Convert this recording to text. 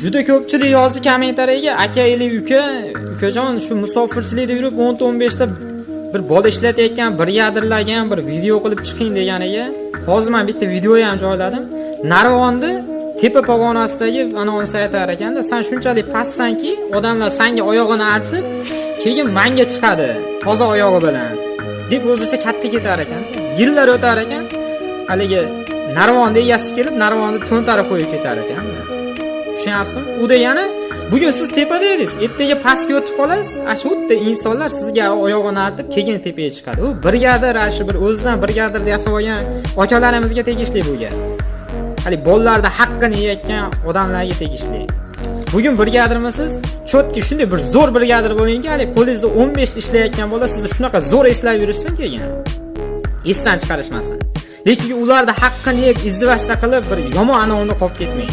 Juda ko'pchilik yozdi kommentariyaga aka ili uka, ukajon shu musofirchilikda yurib 10-15 ta bir bola ishlatayotgan, bir yadrlagan bir video qilib chiqing deganiga, hozir men bitta video ham joyladim. Narvonni tepa pog'onasidagi anonsi aytar ekanda, sen shunchalik pastsanki, odamlar senga oyog'ini artib, keyin manga chiqadi toza oyog'i bilan deb o'zicha katta ketar ekan. Yillar o'tar ekan, haligi narvonni egasi kelib, narvonni to'ntarib qo'yib ketar ekan. Tushunyapsizmi? U degani bugun siz tepada edingiz ertaga pastga o'tib qolasiz. Ana shu yerda insonlar sizga oyog'ini artib keyin tepaga chiqadi. U brigadir ana shu bir o'zidan brigadir yasab olgan akalarimizga tegishli bu gap. Haligi bolalarni haqqini yeyotgan odamlarga tegishli. Bugun brigadirmisiz cho'tki shunday bir zo'r brigadir bo'lingki haligi qo'lingizda 15 beshta ishlayotgan bola sizni shunaqa zo'r eslab yurishsin keyin esdan chiqarishmasin. Lekin ularni haqqini yeb izdivasta qilib bir yomon anavni qolib ketmang